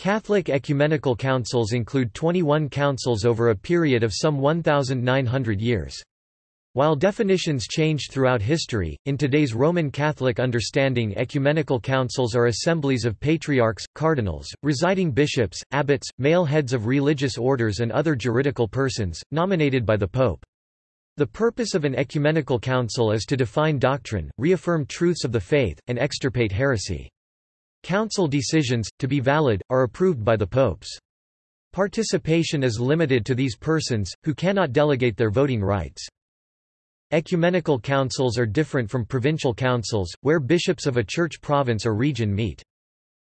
Catholic ecumenical councils include 21 councils over a period of some 1,900 years. While definitions changed throughout history, in today's Roman Catholic understanding ecumenical councils are assemblies of patriarchs, cardinals, residing bishops, abbots, male heads of religious orders and other juridical persons, nominated by the Pope. The purpose of an ecumenical council is to define doctrine, reaffirm truths of the faith, and extirpate heresy. Council decisions, to be valid, are approved by the popes. Participation is limited to these persons, who cannot delegate their voting rights. Ecumenical councils are different from provincial councils, where bishops of a church province or region meet.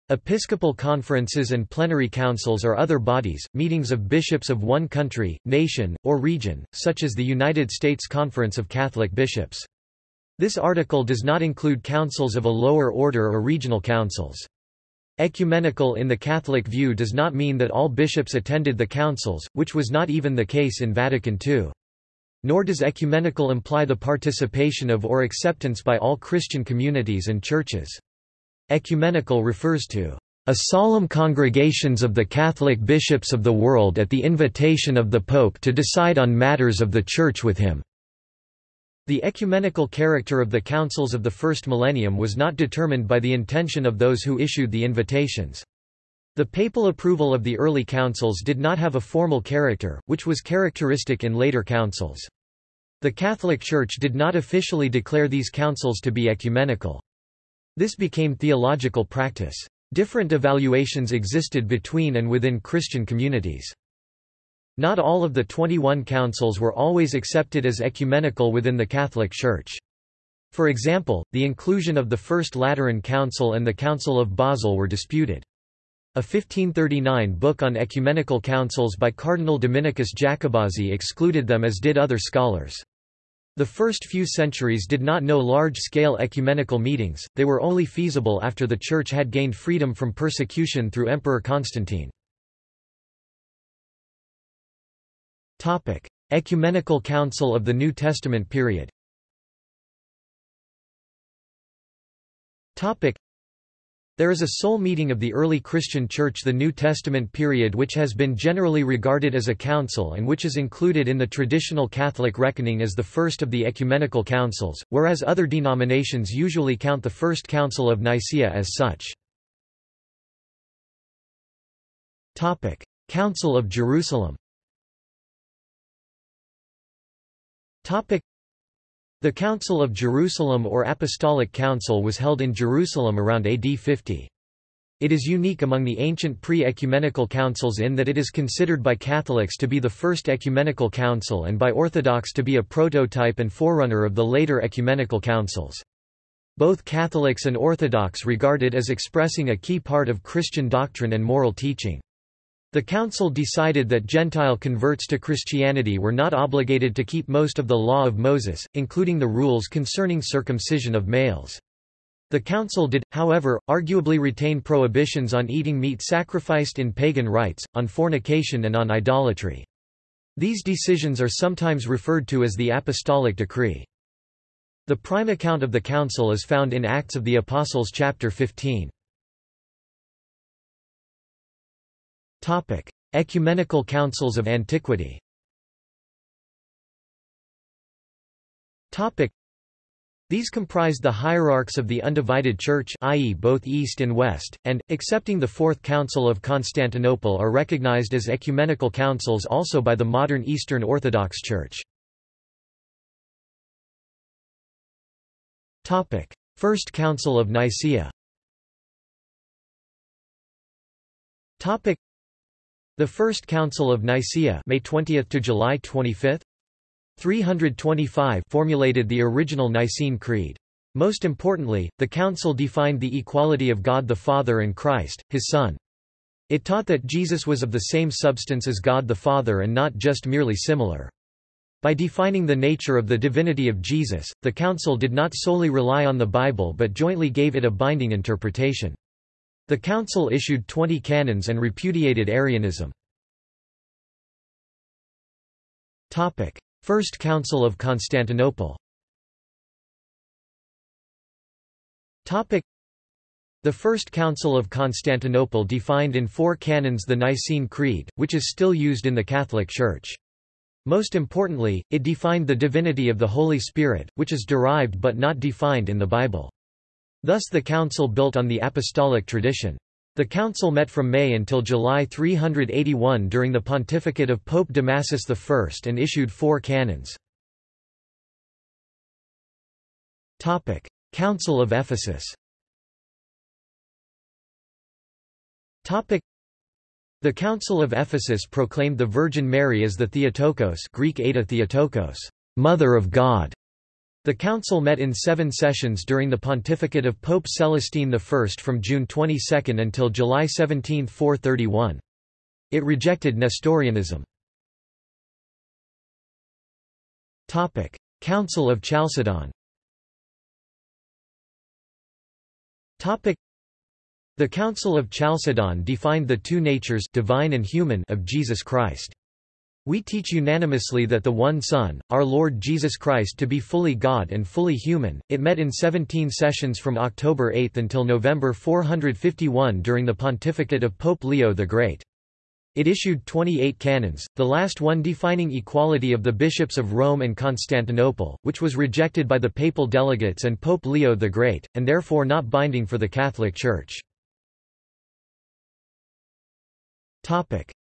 Episcopal conferences and plenary councils are other bodies, meetings of bishops of one country, nation, or region, such as the United States Conference of Catholic Bishops. This article does not include councils of a lower order or regional councils. Ecumenical in the Catholic view does not mean that all bishops attended the councils, which was not even the case in Vatican II. Nor does ecumenical imply the participation of or acceptance by all Christian communities and churches. Ecumenical refers to a solemn congregations of the Catholic bishops of the world at the invitation of the Pope to decide on matters of the Church with him. The ecumenical character of the councils of the first millennium was not determined by the intention of those who issued the invitations. The papal approval of the early councils did not have a formal character, which was characteristic in later councils. The Catholic Church did not officially declare these councils to be ecumenical. This became theological practice. Different evaluations existed between and within Christian communities. Not all of the 21 councils were always accepted as ecumenical within the Catholic Church. For example, the inclusion of the First Lateran Council and the Council of Basel were disputed. A 1539 book on ecumenical councils by Cardinal Dominicus Jacobazzi excluded them as did other scholars. The first few centuries did not know large-scale ecumenical meetings, they were only feasible after the Church had gained freedom from persecution through Emperor Constantine. Topic: Ecumenical Council of the New Testament period. Topic: There is a sole meeting of the early Christian Church the New Testament period which has been generally regarded as a council and which is included in the traditional Catholic reckoning as the first of the ecumenical councils, whereas other denominations usually count the First Council of Nicaea as such. Topic: Council of Jerusalem The Council of Jerusalem or Apostolic Council was held in Jerusalem around AD 50. It is unique among the ancient pre-ecumenical councils in that it is considered by Catholics to be the first ecumenical council and by Orthodox to be a prototype and forerunner of the later ecumenical councils. Both Catholics and Orthodox regard it as expressing a key part of Christian doctrine and moral teaching. The council decided that Gentile converts to Christianity were not obligated to keep most of the law of Moses, including the rules concerning circumcision of males. The council did, however, arguably retain prohibitions on eating meat sacrificed in pagan rites, on fornication and on idolatry. These decisions are sometimes referred to as the Apostolic Decree. The prime account of the council is found in Acts of the Apostles chapter 15. Topic: Ecumenical Councils of Antiquity. Topic: These comprised the hierarchs of the undivided church i.e. both east and west, and, excepting the Fourth Council of Constantinople are recognized as ecumenical councils also by the modern Eastern Orthodox Church. Topic: First Council of Nicaea the First Council of Nicaea May 20 to July 25 325 formulated the original Nicene Creed. Most importantly, the council defined the equality of God the Father and Christ, his Son. It taught that Jesus was of the same substance as God the Father and not just merely similar. By defining the nature of the divinity of Jesus, the council did not solely rely on the Bible but jointly gave it a binding interpretation. The council issued 20 canons and repudiated Arianism. First Council of Constantinople The First Council of Constantinople defined in four canons the Nicene Creed, which is still used in the Catholic Church. Most importantly, it defined the divinity of the Holy Spirit, which is derived but not defined in the Bible. Thus the council built on the apostolic tradition. The council met from May until July 381 during the pontificate of Pope Damasus I and issued four canons. Council of Ephesus the Council of Ephesus proclaimed the Virgin Mary as the Theotokos Greek Theotokos, Mother of God. The council met in seven sessions during the pontificate of Pope Celestine I from June 22 until July 17, 431. It rejected Nestorianism. Council of Chalcedon the Council of Chalcedon defined the two natures divine and human of Jesus Christ. We teach unanimously that the one Son, our Lord Jesus Christ to be fully God and fully human. It met in 17 sessions from October 8 until November 451 during the pontificate of Pope Leo the Great. It issued 28 canons, the last one defining equality of the bishops of Rome and Constantinople, which was rejected by the papal delegates and Pope Leo the Great, and therefore not binding for the Catholic Church.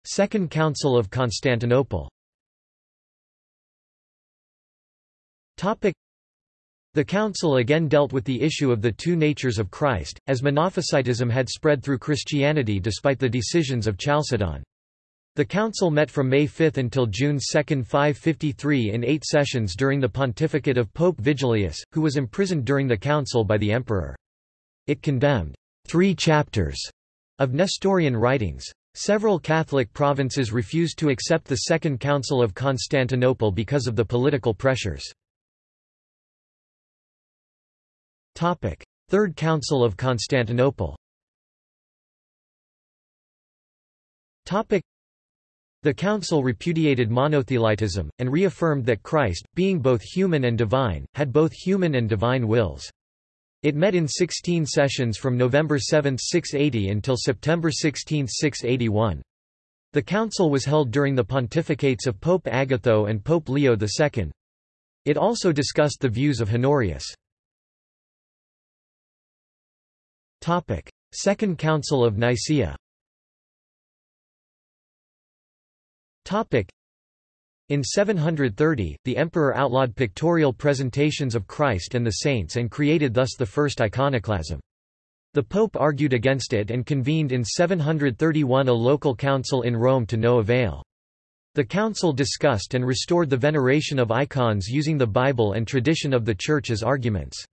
Second Council of Constantinople the council again dealt with the issue of the two natures of Christ, as Monophysitism had spread through Christianity despite the decisions of Chalcedon. The council met from May 5 until June 2, 553 in eight sessions during the pontificate of Pope Vigilius, who was imprisoned during the council by the emperor. It condemned three chapters of Nestorian writings. Several Catholic provinces refused to accept the Second Council of Constantinople because of the political pressures. Third Council of Constantinople The council repudiated monothelitism, and reaffirmed that Christ, being both human and divine, had both human and divine wills. It met in 16 sessions from November 7, 680 until September 16, 681. The council was held during the pontificates of Pope Agatho and Pope Leo II. It also discussed the views of Honorius. Second Council of Nicaea in 730, the emperor outlawed pictorial presentations of Christ and the saints and created thus the first iconoclasm. The pope argued against it and convened in 731 a local council in Rome to no avail. The council discussed and restored the veneration of icons using the Bible and tradition of the Church as arguments.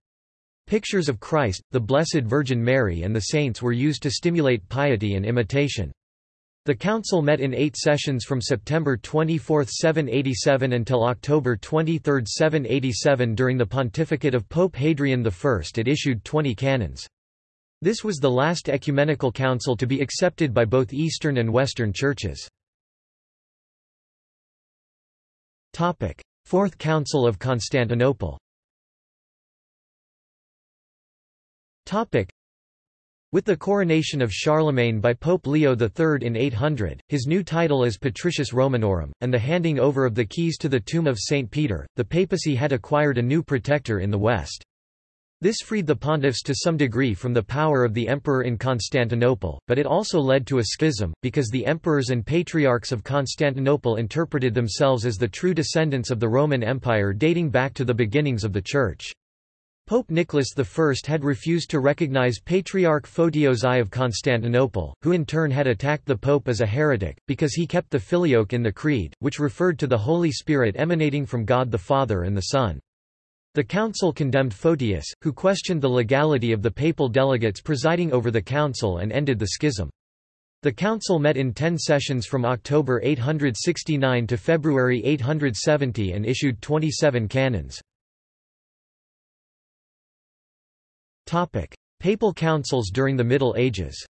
Pictures of Christ, the Blessed Virgin Mary and the saints were used to stimulate piety and imitation. The council met in eight sessions from September 24, 787 until October 23, 787 during the pontificate of Pope Hadrian I it issued 20 canons. This was the last ecumenical council to be accepted by both Eastern and Western churches. Fourth Council of Constantinople with the coronation of Charlemagne by Pope Leo III in 800, his new title as Patricius Romanorum, and the handing over of the keys to the tomb of St. Peter, the papacy had acquired a new protector in the West. This freed the pontiffs to some degree from the power of the emperor in Constantinople, but it also led to a schism, because the emperors and patriarchs of Constantinople interpreted themselves as the true descendants of the Roman Empire dating back to the beginnings of the Church. Pope Nicholas I had refused to recognize Patriarch Photios I of Constantinople, who in turn had attacked the Pope as a heretic, because he kept the filioque in the Creed, which referred to the Holy Spirit emanating from God the Father and the Son. The council condemned Photius, who questioned the legality of the papal delegates presiding over the council and ended the schism. The council met in ten sessions from October 869 to February 870 and issued 27 canons. Topic: Papal councils during the Middle Ages.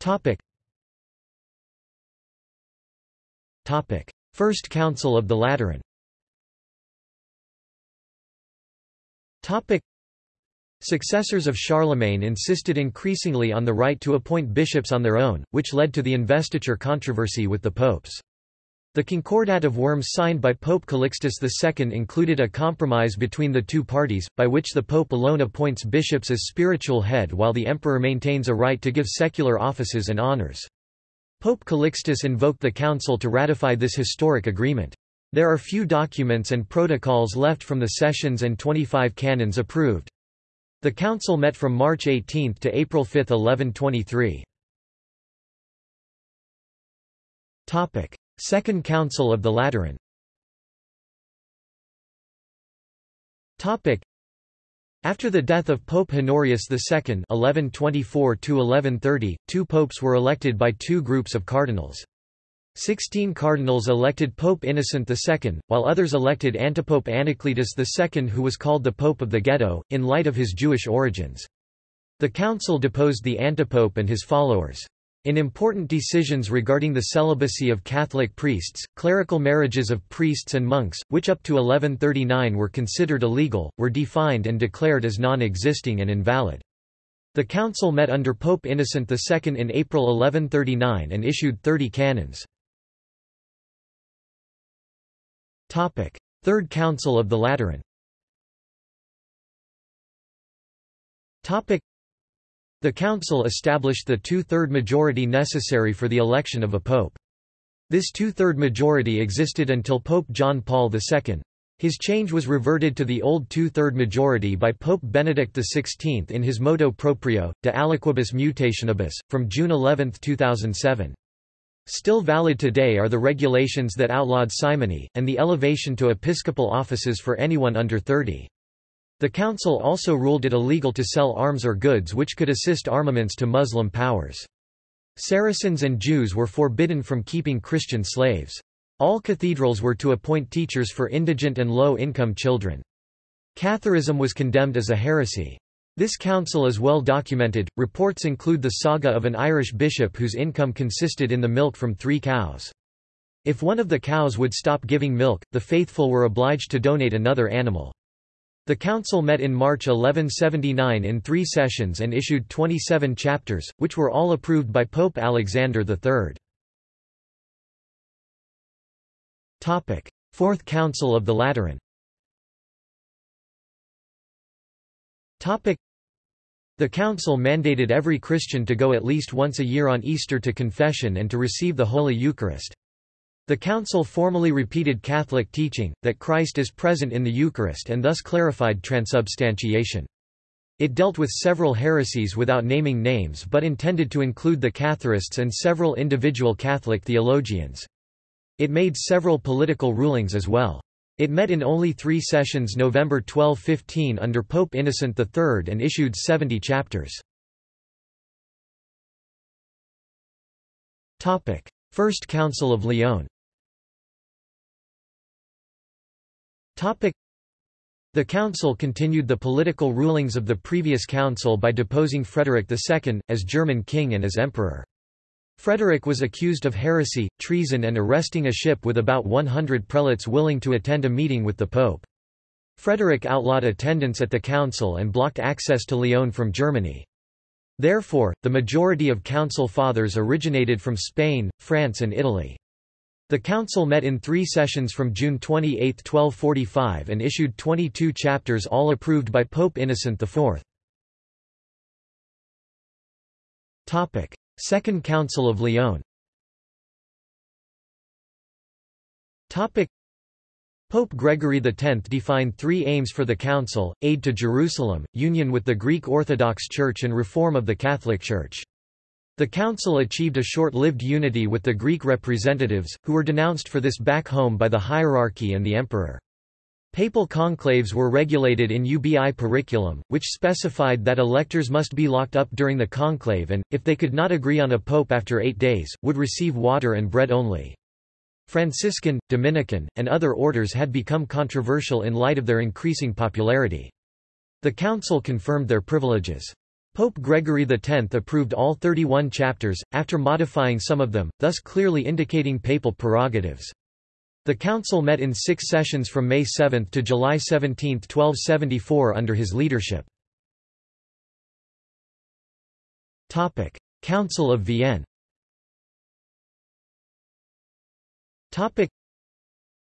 Topic. Topic: First Council of the Lateran. Topic: Successors of Charlemagne insisted increasingly on the right to appoint bishops on their own, which led to the investiture controversy with the popes. The Concordat of Worms signed by Pope Calixtus II included a compromise between the two parties, by which the pope alone appoints bishops as spiritual head while the emperor maintains a right to give secular offices and honors. Pope Calixtus invoked the council to ratify this historic agreement. There are few documents and protocols left from the sessions and 25 canons approved. The council met from March 18 to April 5, 1123. Second Council of the Lateran After the death of Pope Honorius II (1124–1130), two popes were elected by two groups of cardinals. Sixteen cardinals elected Pope Innocent II, while others elected antipope Anacletus II who was called the Pope of the Ghetto, in light of his Jewish origins. The council deposed the antipope and his followers. In important decisions regarding the celibacy of Catholic priests, clerical marriages of priests and monks, which up to 1139 were considered illegal, were defined and declared as non-existing and invalid. The council met under Pope Innocent II in April 1139 and issued 30 canons. Third Council of the Lateran the council established the two-third majority necessary for the election of a pope. This two-third majority existed until Pope John Paul II. His change was reverted to the old two-third majority by Pope Benedict XVI in his motu proprio, De aliquibus mutationibus, from June 11, 2007. Still valid today are the regulations that outlawed simony, and the elevation to episcopal offices for anyone under 30. The council also ruled it illegal to sell arms or goods which could assist armaments to Muslim powers. Saracens and Jews were forbidden from keeping Christian slaves. All cathedrals were to appoint teachers for indigent and low-income children. Catharism was condemned as a heresy. This council is well documented. Reports include the saga of an Irish bishop whose income consisted in the milk from three cows. If one of the cows would stop giving milk, the faithful were obliged to donate another animal. The council met in March 1179 in three sessions and issued 27 chapters, which were all approved by Pope Alexander III. Fourth Council of the Lateran the council mandated every Christian to go at least once a year on Easter to confession and to receive the Holy Eucharist. The Council formally repeated Catholic teaching, that Christ is present in the Eucharist and thus clarified transubstantiation. It dealt with several heresies without naming names but intended to include the Catharists and several individual Catholic theologians. It made several political rulings as well. It met in only three sessions November 1215 under Pope Innocent III and issued 70 chapters. First Council of Lyon The council continued the political rulings of the previous council by deposing Frederick II, as German king and as emperor. Frederick was accused of heresy, treason and arresting a ship with about 100 prelates willing to attend a meeting with the pope. Frederick outlawed attendance at the council and blocked access to Lyon from Germany. Therefore, the majority of council fathers originated from Spain, France and Italy. The council met in three sessions from June 28, 1245 and issued 22 chapters all approved by Pope Innocent IV. Second Council of Lyon Pope Gregory X defined three aims for the Council, aid to Jerusalem, union with the Greek Orthodox Church and reform of the Catholic Church. The council achieved a short-lived unity with the Greek representatives, who were denounced for this back home by the hierarchy and the emperor. Papal conclaves were regulated in UBI Periculum, which specified that electors must be locked up during the conclave and, if they could not agree on a pope after eight days, would receive water and bread only. Franciscan, Dominican, and other orders had become controversial in light of their increasing popularity. The council confirmed their privileges. Pope Gregory X approved all 31 chapters, after modifying some of them, thus clearly indicating papal prerogatives. The council met in six sessions from May 7 to July 17, 1274 under his leadership. Council of Vienne.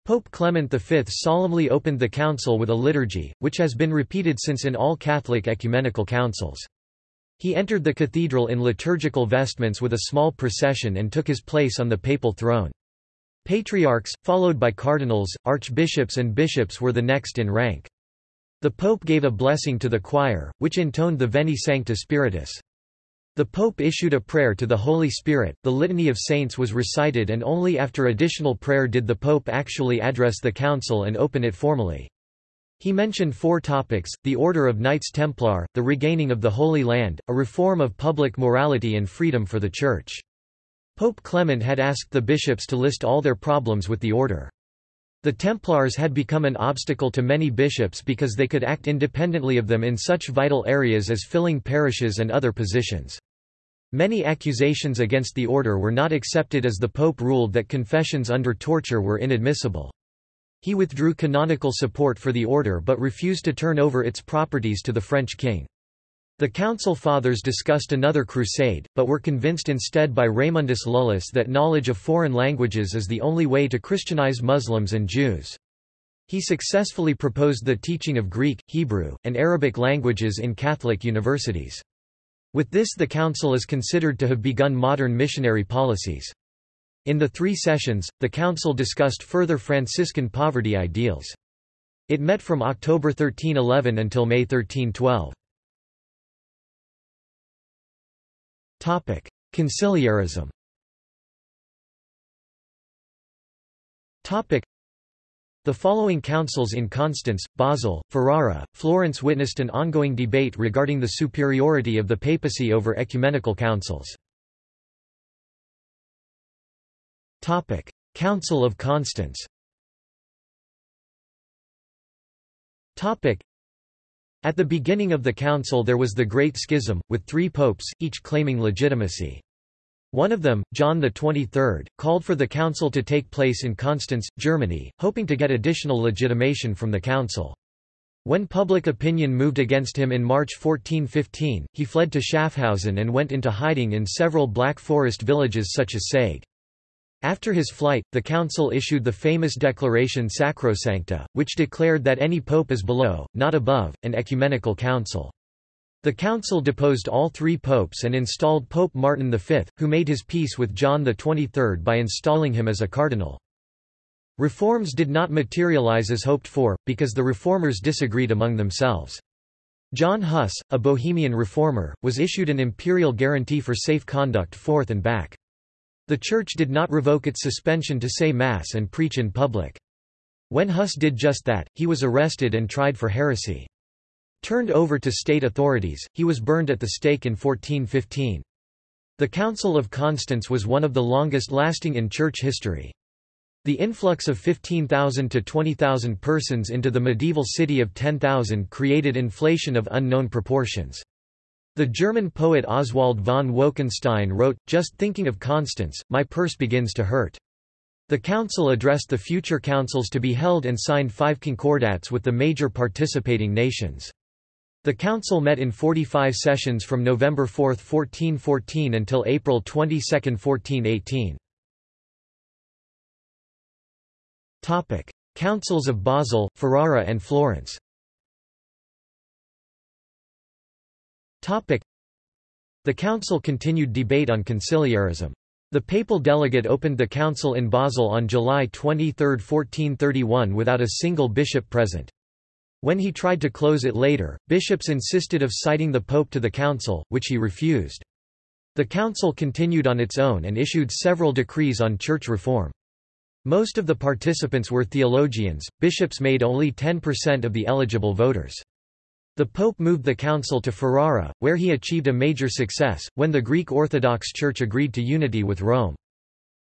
Pope Clement V solemnly opened the council with a liturgy, which has been repeated since in all Catholic ecumenical councils. He entered the cathedral in liturgical vestments with a small procession and took his place on the papal throne. Patriarchs, followed by cardinals, archbishops and bishops were the next in rank. The pope gave a blessing to the choir, which intoned the Veni Sancte Spiritus. The Pope issued a prayer to the Holy Spirit, the Litany of Saints was recited and only after additional prayer did the Pope actually address the Council and open it formally. He mentioned four topics, the order of Knights Templar, the regaining of the Holy Land, a reform of public morality and freedom for the Church. Pope Clement had asked the bishops to list all their problems with the order. The Templars had become an obstacle to many bishops because they could act independently of them in such vital areas as filling parishes and other positions. Many accusations against the order were not accepted as the Pope ruled that confessions under torture were inadmissible. He withdrew canonical support for the order but refused to turn over its properties to the French king. The Council Fathers discussed another crusade, but were convinced instead by Raymundus Lullus that knowledge of foreign languages is the only way to Christianize Muslims and Jews. He successfully proposed the teaching of Greek, Hebrew, and Arabic languages in Catholic universities. With this the Council is considered to have begun modern missionary policies. In the three sessions, the Council discussed further Franciscan poverty ideals. It met from October 1311 until May 1312. Conciliarism the following councils in Constance, Basel, Ferrara, Florence witnessed an ongoing debate regarding the superiority of the papacy over ecumenical councils. Council of Constance Topic: at the beginning of the council there was the Great Schism, with three popes, each claiming legitimacy. One of them, John XXIII, called for the council to take place in Constance, Germany, hoping to get additional legitimation from the council. When public opinion moved against him in March 1415, he fled to Schaffhausen and went into hiding in several Black Forest villages such as Saeg. After his flight, the council issued the famous declaration Sacrosancta, which declared that any pope is below, not above, an ecumenical council. The council deposed all three popes and installed Pope Martin V, who made his peace with John XXIII by installing him as a cardinal. Reforms did not materialize as hoped for, because the reformers disagreed among themselves. John Huss, a Bohemian reformer, was issued an imperial guarantee for safe conduct forth and back. The Church did not revoke its suspension to say Mass and preach in public. When Huss did just that, he was arrested and tried for heresy. Turned over to state authorities, he was burned at the stake in 1415. The Council of Constance was one of the longest lasting in church history. The influx of 15,000 to 20,000 persons into the medieval city of 10,000 created inflation of unknown proportions. The German poet Oswald von Wolkenstein wrote, Just thinking of Constance, my purse begins to hurt. The council addressed the future councils to be held and signed five concordats with the major participating nations. The council met in 45 sessions from November 4, 1414 until April 22, 1418. Councils of Basel, Ferrara and Florence The council continued debate on conciliarism. The papal delegate opened the council in Basel on July 23, 1431 without a single bishop present. When he tried to close it later, bishops insisted of citing the pope to the council, which he refused. The council continued on its own and issued several decrees on church reform. Most of the participants were theologians, bishops made only 10% of the eligible voters. The Pope moved the council to Ferrara, where he achieved a major success, when the Greek Orthodox Church agreed to unity with Rome.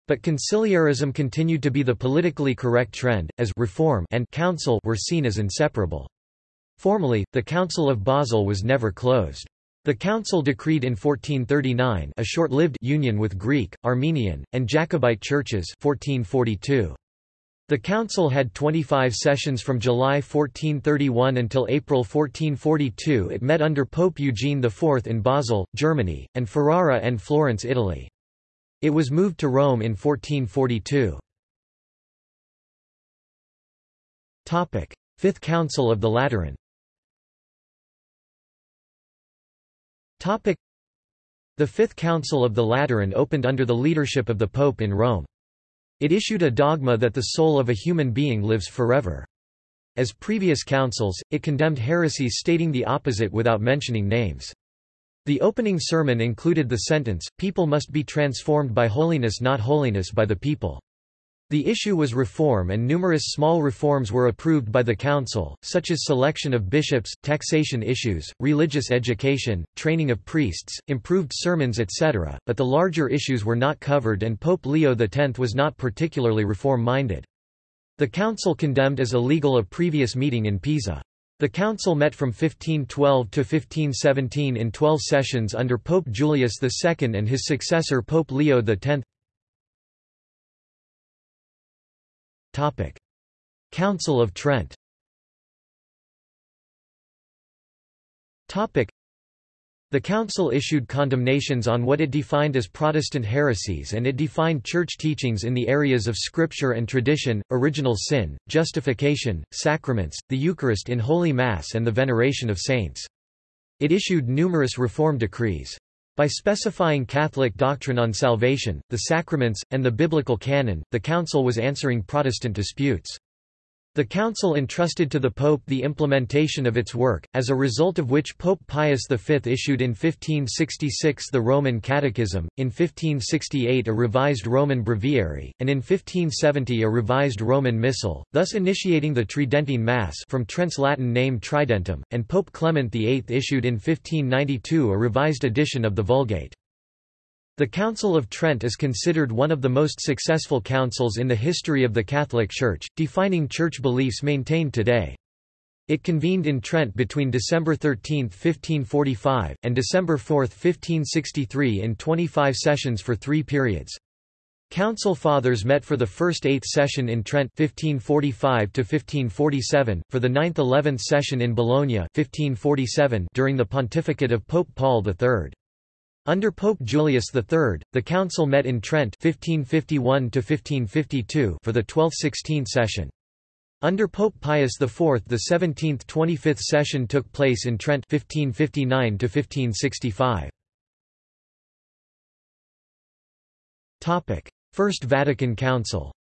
But conciliarism continued to be the politically correct trend, as reform and council were seen as inseparable. Formally, the Council of Basel was never closed. The council decreed in 1439 a short-lived union with Greek, Armenian, and Jacobite churches 1442. The council had 25 sessions from July 1431 until April 1442 it met under Pope Eugene IV in Basel, Germany, and Ferrara and Florence Italy. It was moved to Rome in 1442. Fifth Council of the Lateran The Fifth Council of the Lateran opened under the leadership of the Pope in Rome. It issued a dogma that the soul of a human being lives forever. As previous councils, it condemned heresies stating the opposite without mentioning names. The opening sermon included the sentence, people must be transformed by holiness not holiness by the people. The issue was reform and numerous small reforms were approved by the council, such as selection of bishops, taxation issues, religious education, training of priests, improved sermons etc., but the larger issues were not covered and Pope Leo X was not particularly reform-minded. The council condemned as illegal a previous meeting in Pisa. The council met from 1512 to 1517 in 12 sessions under Pope Julius II and his successor Pope Leo X. Topic. Council of Trent Topic. The Council issued condemnations on what it defined as Protestant heresies and it defined church teachings in the areas of scripture and tradition, original sin, justification, sacraments, the Eucharist in Holy Mass and the veneration of saints. It issued numerous reform decrees. By specifying Catholic doctrine on salvation, the sacraments, and the biblical canon, the Council was answering Protestant disputes. The Council entrusted to the Pope the implementation of its work, as a result of which Pope Pius V issued in 1566 the Roman Catechism, in 1568 a revised Roman Breviary, and in 1570 a revised Roman Missal, thus initiating the Tridentine Mass from Trent's Latin name Tridentum, and Pope Clement VIII issued in 1592 a revised edition of the Vulgate. The Council of Trent is considered one of the most successful councils in the history of the Catholic Church, defining church beliefs maintained today. It convened in Trent between December 13, 1545, and December 4, 1563 in 25 sessions for three periods. Council Fathers met for the first eighth session in Trent 1545 1547, for the ninth-eleventh session in Bologna 1547 during the pontificate of Pope Paul III. Under Pope Julius III, the council met in Trent 1551 for the 12th–16th session. Under Pope Pius IV the 17th–25th session took place in Trent 1559 -1565. First Vatican Council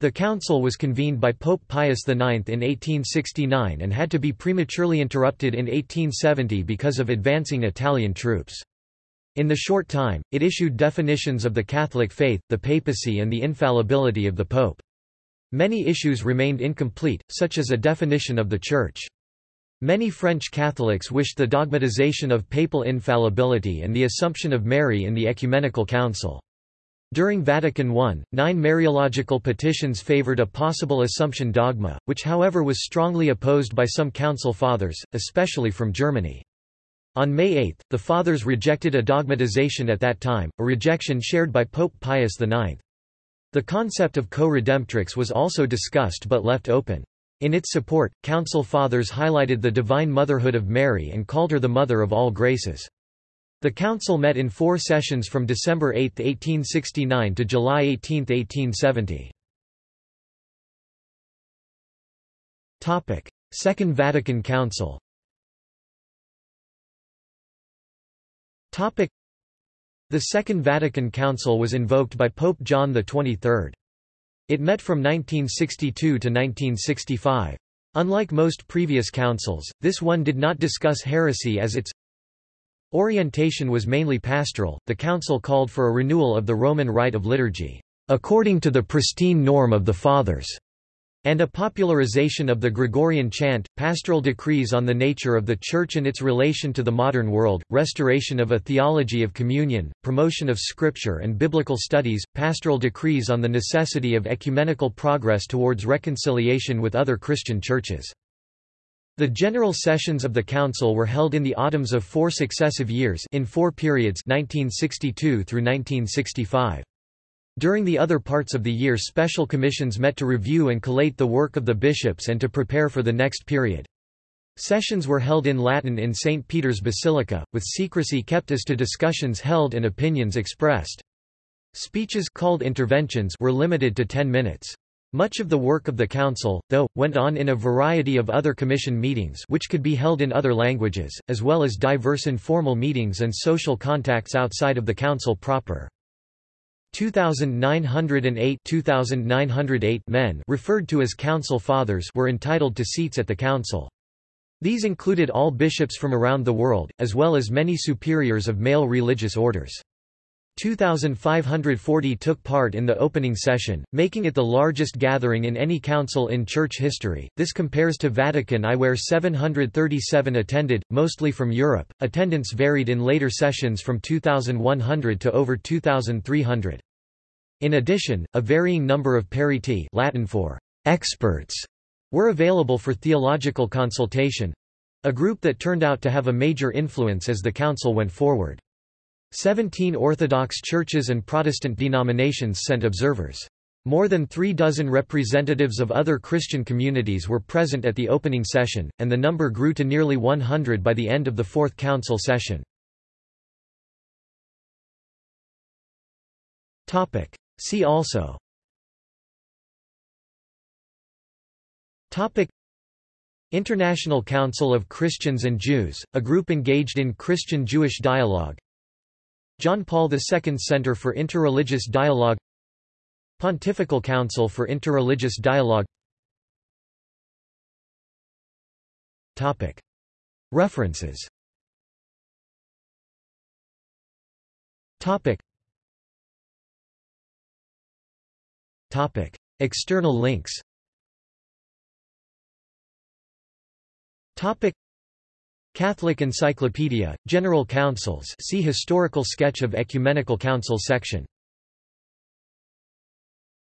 the council was convened by Pope Pius IX in 1869 and had to be prematurely interrupted in 1870 because of advancing Italian troops. In the short time, it issued definitions of the Catholic faith, the papacy and the infallibility of the Pope. Many issues remained incomplete, such as a definition of the Church. Many French Catholics wished the dogmatization of papal infallibility and the Assumption of Mary in the Ecumenical Council. During Vatican I, nine Mariological petitions favored a possible Assumption dogma, which however was strongly opposed by some Council Fathers, especially from Germany. On May 8, the Fathers rejected a dogmatization at that time, a rejection shared by Pope Pius IX. The concept of co-redemptrix was also discussed but left open. In its support, Council Fathers highlighted the divine motherhood of Mary and called her the mother of all graces. The council met in four sessions from December 8, 1869 to July 18, 1870. Second Vatican Council The Second Vatican Council was invoked by Pope John XXIII. It met from 1962 to 1965. Unlike most previous councils, this one did not discuss heresy as its Orientation was mainly pastoral. The council called for a renewal of the Roman rite of liturgy, according to the pristine norm of the Fathers, and a popularization of the Gregorian chant, pastoral decrees on the nature of the Church and its relation to the modern world, restoration of a theology of communion, promotion of Scripture and biblical studies, pastoral decrees on the necessity of ecumenical progress towards reconciliation with other Christian churches. The general sessions of the council were held in the autumns of four successive years in four periods 1962 through 1965. During the other parts of the year special commissions met to review and collate the work of the bishops and to prepare for the next period. Sessions were held in Latin in St. Peter's Basilica, with secrecy kept as to discussions held and opinions expressed. Speeches called interventions were limited to 10 minutes. Much of the work of the Council, though, went on in a variety of other Commission meetings which could be held in other languages, as well as diverse informal meetings and social contacts outside of the Council proper. 2,908 2,908 men referred to as Council Fathers were entitled to seats at the Council. These included all bishops from around the world, as well as many superiors of male religious orders. 2,540 took part in the opening session, making it the largest gathering in any council in church history. This compares to Vatican I where 737 attended, mostly from Europe. Attendance varied in later sessions from 2,100 to over 2,300. In addition, a varying number of periti Latin for experts were available for theological consultation, a group that turned out to have a major influence as the council went forward. Seventeen Orthodox churches and Protestant denominations sent observers. More than three dozen representatives of other Christian communities were present at the opening session, and the number grew to nearly 100 by the end of the Fourth Council session. See also International Council of Christians and Jews, a group engaged in Christian-Jewish dialogue John Paul II Center for Interreligious Dialogue Pontifical Council for Interreligious Dialogue. References. External links Catholic Encyclopedia, General Councils see Historical sketch of Ecumenical Council section